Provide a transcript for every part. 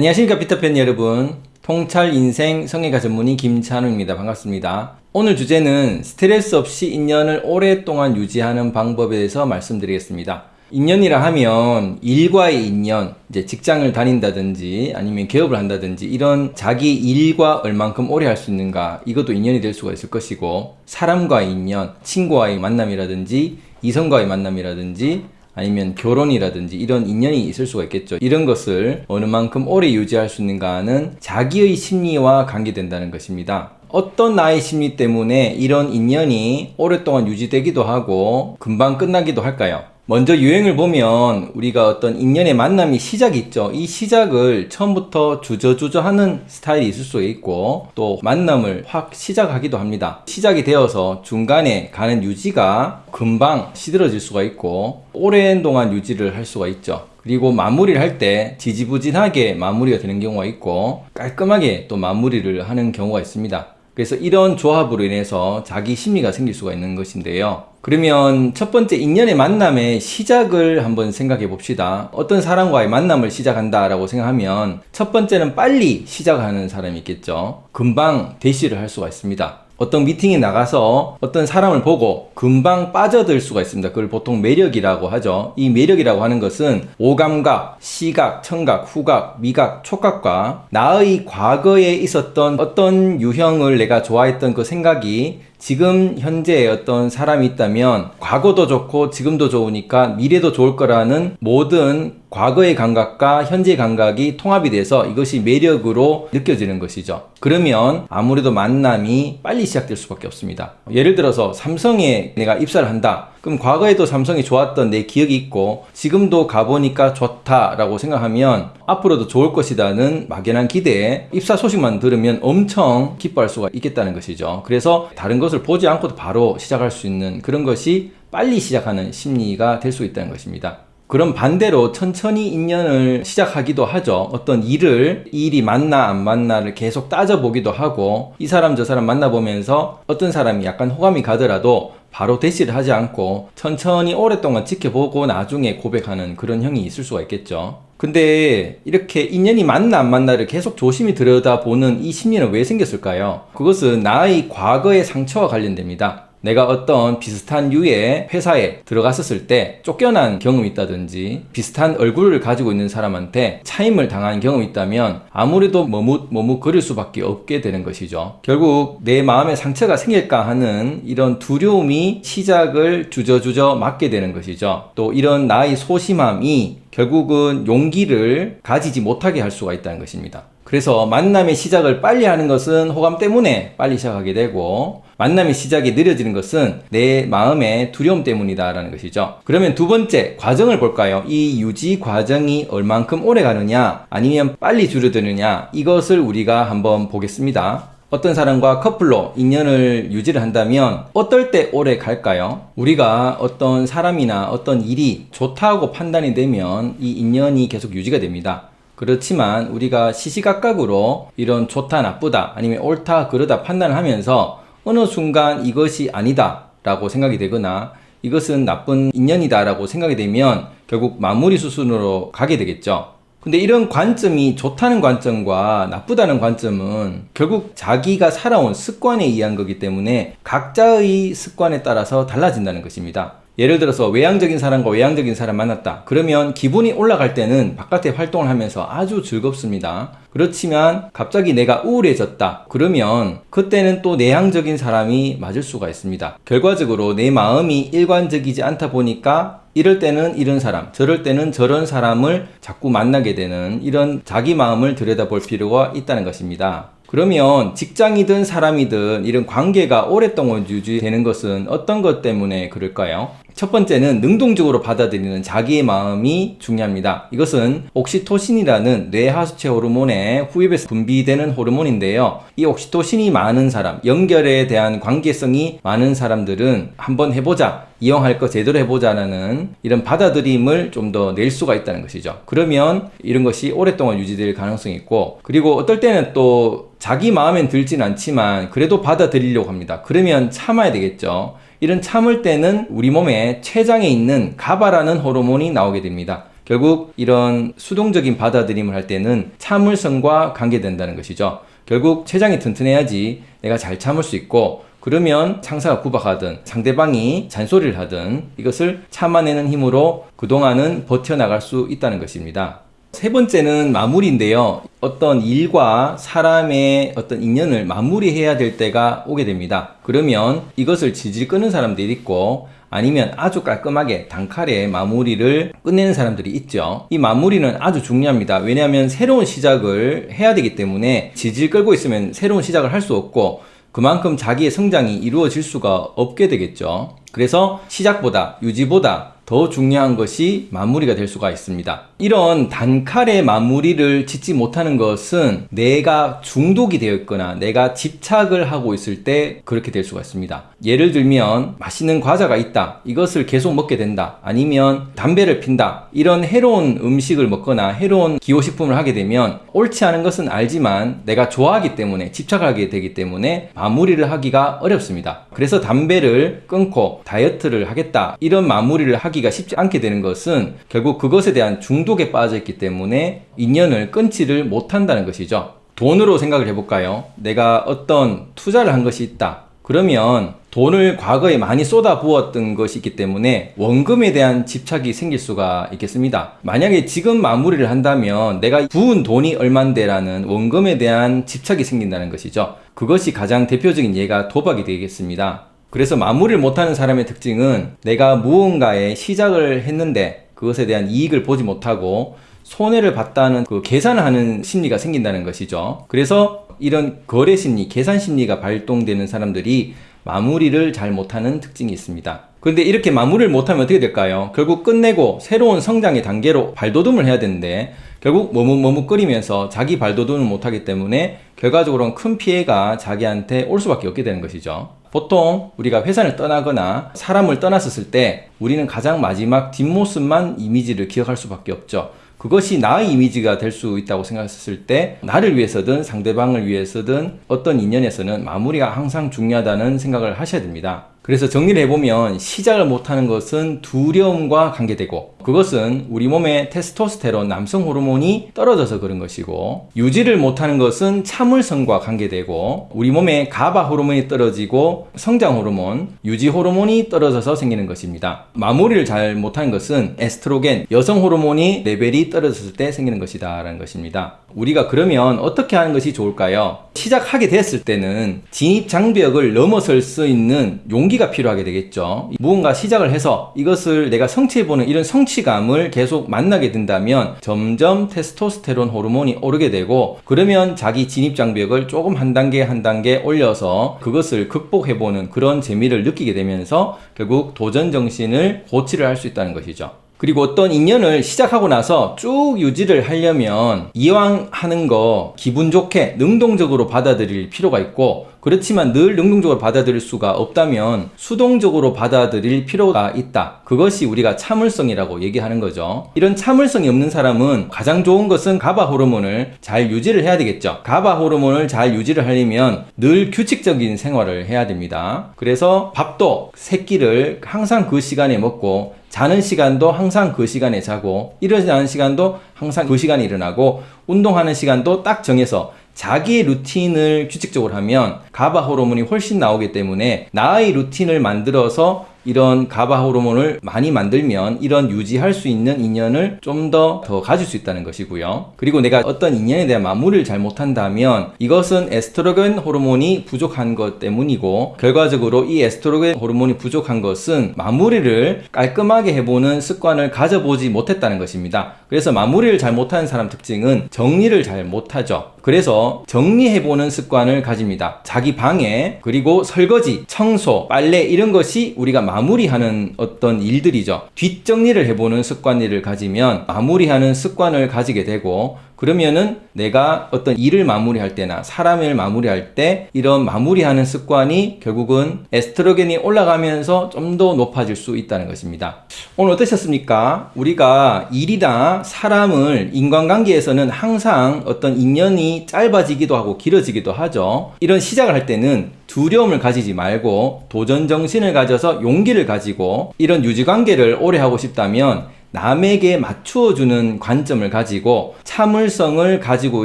안녕하십니까 피터팬 여러분. 통찰 인생 성애가 전문의 김찬우입니다. 반갑습니다. 오늘 주제는 스트레스 없이 인연을 오랫동안 유지하는 방법에 대해서 말씀드리겠습니다. 인연이라 하면 일과의 인연, 이제 직장을 다닌다든지 아니면 개업을 한다든지 이런 자기 일과 얼만큼 오래 할 수 있는가 이것도 인연이 될 수가 있을 것이고 사람과의 인연, 친구와의 만남이라든지 이성과의 만남이라든지 아니면 결혼이라든지 이런 인연이 있을 수가 있겠죠. 이런 것을 어느 만큼 오래 유지할 수 있는가는 자기의 심리와 관계된다는 것입니다. 어떤 나의 심리 때문에 이런 인연이 오랫동안 유지되기도 하고 금방 끝나기도 할까요? 먼저 유행을 보면 우리가 어떤 인연의 만남이 시작이 있죠. 이 시작을 처음부터 주저주저 하는 스타일이 있을 수 있고 또 만남을 확 시작하기도 합니다. 시작이 되어서 중간에 가는 유지가 금방 시들어질 수가 있고 오랜 동안 유지를 할 수가 있죠. 그리고 마무리를 할 때 지지부진하게 마무리가 되는 경우가 있고 깔끔하게 또 마무리를 하는 경우가 있습니다. 그래서 이런 조합으로 인해서 자기 심리가 생길 수가 있는 것인데요. 그러면 첫 번째 인연의 만남의 시작을 한번 생각해 봅시다. 어떤 사람과의 만남을 시작한다 라고 생각하면 첫 번째는 빨리 시작하는 사람이 있겠죠. 금방 대시를 할 수가 있습니다. 어떤 미팅에 나가서 어떤 사람을 보고 금방 빠져들 수가 있습니다. 그걸 보통 매력이라고 하죠. 이 매력이라고 하는 것은 오감각, 시각, 청각, 후각, 미각, 촉각과 나의 과거에 있었던 어떤 유형을 내가 좋아했던 그 생각이 지금 현재에 어떤 사람이 있다면 과거도 좋고 지금도 좋으니까 미래도 좋을 거라는 모든 과거의 감각과 현재의 감각이 통합이 돼서 이것이 매력으로 느껴지는 것이죠. 그러면 아무래도 만남이 빨리 시작될 수밖에 없습니다. 예를 들어서 삼성에 내가 입사를 한다. 그럼 과거에도 삼성이 좋았던 내 기억이 있고 지금도 가보니까 좋다라고 생각하면 앞으로도 좋을 것이라는 막연한 기대에 입사 소식만 들으면 엄청 기뻐할 수가 있겠다는 것이죠. 그래서 다른 것을 보지 않고도 바로 시작할 수 있는 그런 것이 빨리 시작하는 심리가 될 수 있다는 것입니다. 그럼 반대로 천천히 인연을 시작하기도 하죠. 어떤 일을 이 일이 맞나 안 맞나를 계속 따져보기도 하고 이 사람 저 사람 만나보면서 어떤 사람이 약간 호감이 가더라도 바로 대시를 하지 않고 천천히 오랫동안 지켜보고 나중에 고백하는 그런 형이 있을 수가 있겠죠. 근데 이렇게 인연이 맞나 안 맞나를 계속 조심히 들여다보는 이 심리는 왜 생겼을까요? 그것은 나의 과거의 상처와 관련됩니다. 내가 어떤 비슷한 유의 회사에 들어갔었을 때 쫓겨난 경험이 있다든지 비슷한 얼굴을 가지고 있는 사람한테 차임을 당한 경험이 있다면 아무래도 머뭇머뭇거릴 수밖에 없게 되는 것이죠. 결국 내 마음에 상처가 생길까 하는 이런 두려움이 시작을 주저주저 맞게 되는 것이죠. 또 이런 나의 소심함이 결국은 용기를 가지지 못하게 할 수가 있다는 것입니다. 그래서 만남의 시작을 빨리 하는 것은 호감 때문에 빨리 시작하게 되고 만남의 시작이 느려지는 것은 내 마음의 두려움 때문이다 라는 것이죠. 그러면 두 번째 과정을 볼까요? 이 유지 과정이 얼만큼 오래 가느냐 아니면 빨리 줄어드느냐 이것을 우리가 한번 보겠습니다. 어떤 사람과 커플로 인연을 유지를 한다면 어떨 때 오래 갈까요? 우리가 어떤 사람이나 어떤 일이 좋다고 판단이 되면 이 인연이 계속 유지가 됩니다. 그렇지만 우리가 시시각각으로 이런 좋다 나쁘다 아니면 옳다 그르다 판단을 하면서 어느 순간 이것이 아니다 라고 생각이 되거나 이것은 나쁜 인연이다 라고 생각이 되면 결국 마무리 수순으로 가게 되겠죠. 근데 이런 관점이 좋다는 관점과 나쁘다는 관점은 결국 자기가 살아온 습관에 의한 거기 때문에 각자의 습관에 따라서 달라진다는 것입니다 예를 들어서 외향적인 사람과 외향적인 사람 만났다. 그러면 기분이 올라갈 때는 바깥에 활동을 하면서 아주 즐겁습니다. 그렇지만 갑자기 내가 우울해졌다. 그러면 그때는 또 내향적인 사람이 맞을 수가 있습니다. 결과적으로 내 마음이 일관적이지 않다 보니까 이럴 때는 이런 사람 저럴 때는 저런 사람을 자꾸 만나게 되는 이런 자기 마음을 들여다볼 필요가 있다는 것입니다 그러면 직장이든 사람이든 이런 관계가 오랫동안 유지되는 것은 어떤 것 때문에 그럴까요? 첫 번째는 능동적으로 받아들이는 자기의 마음이 중요합니다. 이것은 옥시토신이라는 뇌하수체 호르몬의 후입에서 분비되는 호르몬인데요. 이 옥시토신이 많은 사람, 연결에 대한 관계성이 많은 사람들은 한번 해보자, 이용할 거 제대로 해보자라는 이런 받아들임을 좀 더 낼 수가 있다는 것이죠. 그러면 이런 것이 오랫동안 유지될 가능성이 있고 그리고 어떨 때는 또 자기 마음엔 들진 않지만 그래도 받아들이려고 합니다. 그러면 참아야 되겠죠. 이런 참을 때는 우리 몸에 췌장에 있는 가바라는 호르몬이 나오게 됩니다. 결국 이런 수동적인 받아들임을 할 때는 참을성과 관계된다는 것이죠. 결국 췌장이 튼튼해야지 내가 잘 참을 수 있고 그러면 상사가 구박하든 상대방이 잔소리를 하든 이것을 참아내는 힘으로 그동안은 버텨나갈 수 있다는 것입니다. 세 번째는 마무리인데요. 어떤 일과 사람의 어떤 인연을 마무리해야 될 때가 오게 됩니다. 그러면 이것을 질질 끄는 사람들이 있고 아니면 아주 깔끔하게 단칼에 마무리를 끝내는 사람들이 있죠. 이 마무리는 아주 중요합니다. 왜냐하면 새로운 시작을 해야 되기 때문에 질질 끌고 있으면 새로운 시작을 할 수 없고 그만큼 자기의 성장이 이루어질 수가 없게 되겠죠. 그래서 시작보다 유지보다 더 중요한 것이 마무리가 될 수가 있습니다. 이런 단칼의 마무리를 짓지 못하는 것은 내가 중독이 되어 있거나 내가 집착을 하고 있을 때 그렇게 될 수가 있습니다. 예를 들면 맛있는 과자가 있다. 이것을 계속 먹게 된다. 아니면 담배를 핀다. 이런 해로운 음식을 먹거나 해로운 기호식품을 하게 되면 옳지 않은 것은 알지만 내가 좋아하기 때문에 집착하게 되기 때문에 마무리를 하기가 어렵습니다. 그래서 담배를 끊고 다이어트를 하겠다. 이런 마무리를 하기 끊기가 쉽지 않게 되는 것은 결국 그것에 대한 중독에 빠져 있기 때문에 인연을 끊지를 못한다는 것이죠. 돈으로 생각을 해볼까요? 내가 어떤 투자를 한 것이 있다. 그러면 돈을 과거에 많이 쏟아 부었던 것이 있기 때문에 원금에 대한 집착이 생길 수가 있겠습니다. 만약에 지금 마무리를 한다면 내가 부은 돈이 얼만데 라는 원금에 대한 집착이 생긴다는 것이죠. 그것이 가장 대표적인 예가 도박이 되겠습니다. 그래서 마무리를 못하는 사람의 특징은 내가 무언가에 시작을 했는데 그것에 대한 이익을 보지 못하고 손해를 봤다는 그 계산을 하는 심리가 생긴다는 것이죠. 그래서 이런 거래 심리, 계산 심리가 발동되는 사람들이 마무리를 잘 못하는 특징이 있습니다. 그런데 이렇게 마무리를 못하면 어떻게 될까요? 결국 끝내고 새로운 성장의 단계로 발돋움을 해야 되는데 결국 머뭇머뭇거리면서 자기 발돋움을 못하기 때문에 결과적으로는 큰 피해가 자기한테 올 수밖에 없게 되는 것이죠. 보통 우리가 회사를 떠나거나 사람을 떠났었을 때 우리는 가장 마지막 뒷모습만 이미지를 기억할 수밖에 없죠. 그것이 나의 이미지가 될 수 있다고 생각했을 때 나를 위해서든 상대방을 위해서든 어떤 인연에서는 마무리가 항상 중요하다는 생각을 하셔야 됩니다. 그래서 정리를 해보면 시작을 못하는 것은 두려움과 관계되고 그것은 우리 몸의 테스토스테론 남성 호르몬이 떨어져서 그런 것이고 유지를 못하는 것은 참을성과 관계되고 우리 몸의 가바 호르몬이 떨어지고 성장 호르몬, 유지 호르몬이 떨어져서 생기는 것입니다. 마무리를 잘 못하는 것은 에스트로겐, 여성 호르몬이 레벨이 떨어졌을 때 생기는 것이다 라는 것입니다. 우리가 그러면 어떻게 하는 것이 좋을까요? 시작하게 됐을 때는 진입 장벽을 넘어설 수 있는 용기가 필요하게 되겠죠. 무언가 시작을 해서 이것을 내가 성취해보는 이런 성취 감을 계속 만나게 된다면 점점 테스토스테론 호르몬이 오르게 되고 그러면 자기 진입 장벽을 조금 한 단계 한 단계 올려서 그것을 극복해보는 그런 재미를 느끼게 되면서 결국 도전 정신을 고치를 할 수 있다는 것이죠. 그리고 어떤 인연을 시작하고 나서 쭉 유지를 하려면 이왕 하는 거 기분 좋게 능동적으로 받아들일 필요가 있고 그렇지만 늘 능동적으로 받아들일 수가 없다면 수동적으로 받아들일 필요가 있다. 그것이 우리가 참을성이라고 얘기하는 거죠. 이런 참을성이 없는 사람은 가장 좋은 것은 가바 호르몬을 잘 유지를 해야 되겠죠. 가바 호르몬을 잘 유지를 하려면 늘 규칙적인 생활을 해야 됩니다. 그래서 밥도 새끼를 항상 그 시간에 먹고 자는 시간도 항상 그 시간에 자고 일어나는 시간도 항상 그 시간에 일어나고 운동하는 시간도 딱 정해서 자기의 루틴을 규칙적으로 하면 가바 호르몬이 훨씬 나오기 때문에 나의 루틴을 만들어서 이런 가바 호르몬을 많이 만들면 이런 유지할 수 있는 인연을 좀더더 가질 수 있다는 것이고요. 그리고 내가 어떤 인연에 대한 마무리를 잘 못한다면 이것은 에스트로겐 호르몬이 부족한 것 때문이고 결과적으로 이 에스트로겐 호르몬이 부족한 것은 마무리를 깔끔하게 해보는 습관을 가져보지 못했다는 것입니다. 그래서 마무리를 잘 못하는 사람 특징은 정리를 잘 못하죠. 그래서 정리해보는 습관을 가집니다. 자기 방에 그리고 설거지, 청소, 빨래 이런 것이 우리가 마무리하는 어떤 일들이죠. 뒷정리를 해보는 습관을 가지면 마무리하는 습관을 가지게 되고 그러면은 내가 어떤 일을 마무리할 때나 사람을 마무리할 때 이런 마무리하는 습관이 결국은 에스트로겐이 올라가면서 좀 더 높아질 수 있다는 것입니다. 오늘 어떠셨습니까? 우리가 일이나 사람을 인간관계에서는 항상 어떤 인연이 짧아지기도 하고 길어지기도 하죠. 이런 시작을 할 때는 두려움을 가지지 말고 도전 정신을 가져서 용기를 가지고 이런 유지 관계를 오래 하고 싶다면 남에게 맞추어주는 관점을 가지고 참을성을 가지고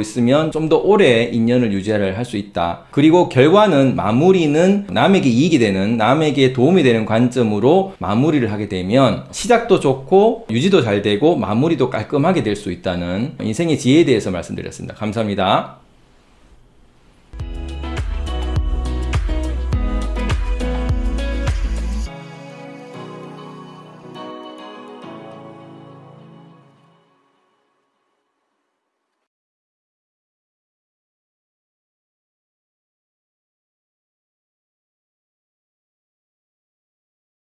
있으면 좀 더 오래 인연을 유지를 할 수 있다. 그리고 결과는 마무리는 남에게 이익이 되는 남에게 도움이 되는 관점으로 마무리를 하게 되면 시작도 좋고 유지도 잘 되고 마무리도 깔끔하게 될 수 있다는 인생의 지혜에 대해서 말씀드렸습니다. 감사합니다.